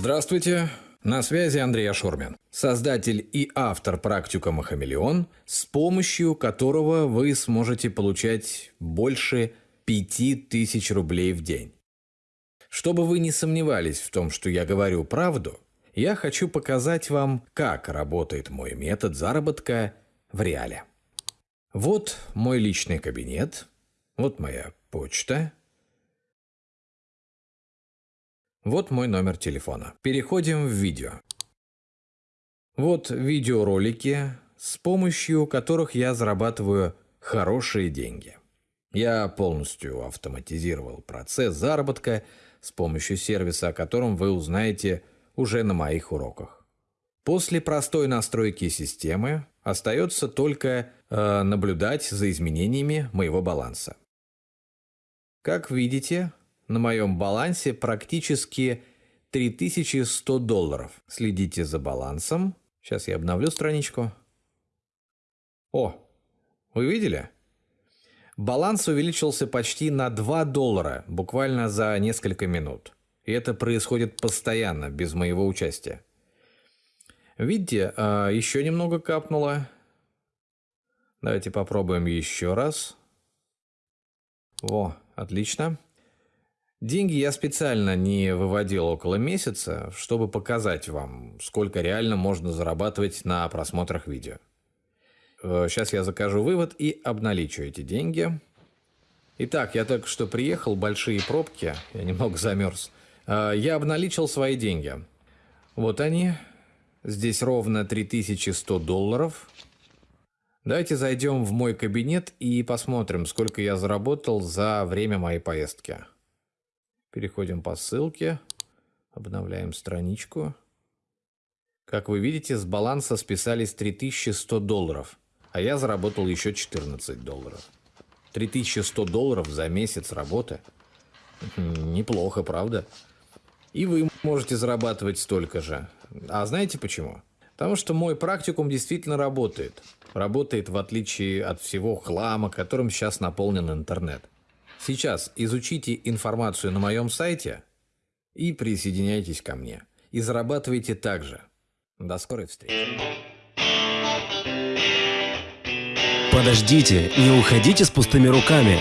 Здравствуйте, на связи Андрей Ашурмин, создатель и автор практикума «Хамелеон», с помощью которого вы сможете получать больше 5000 рублей в день. Чтобы вы не сомневались в том, что я говорю правду, я хочу показать вам, как работает мой метод заработка в реале. Вот мой личный кабинет, вот моя почта, вот мой номер телефона. Переходим в видео. Вот видеоролики, с помощью которых я зарабатываю хорошие деньги. Я полностью автоматизировал процесс заработка с помощью сервиса, о котором вы узнаете уже на моих уроках. После простой настройки системы остается только э, наблюдать за изменениями моего баланса. Как видите, на моем балансе практически 3100 долларов. Следите за балансом. Сейчас я обновлю страничку. О, вы видели? Баланс увеличился почти на 2 доллара буквально за несколько минут. И это происходит постоянно, без моего участия. Видите, а, еще немного капнуло. Давайте попробуем еще раз. О, отлично. Деньги я специально не выводил около месяца, чтобы показать вам, сколько реально можно зарабатывать на просмотрах видео. Сейчас э, я закажу вывод и обналичу эти деньги. Итак, я только что приехал, большие пробки, я немного замерз. Э, я обналичил свои деньги. Вот они. Здесь ровно 3100 долларов. Давайте зайдем в мой кабинет и посмотрим, сколько я заработал за время моей поездки. Переходим по ссылке, обновляем страничку. Как вы видите, с баланса списались 3100 долларов, а я заработал еще 14 долларов. 3100 долларов за месяц работы. Неплохо, правда? И вы можете зарабатывать столько же. А знаете почему? Потому что мой практикум действительно работает. Работает в отличие от всего хлама, которым сейчас наполнен интернет. Сейчас изучите информацию на моем сайте и присоединяйтесь ко мне. И зарабатывайте также. До скорой встречи. Подождите, не уходите с пустыми руками.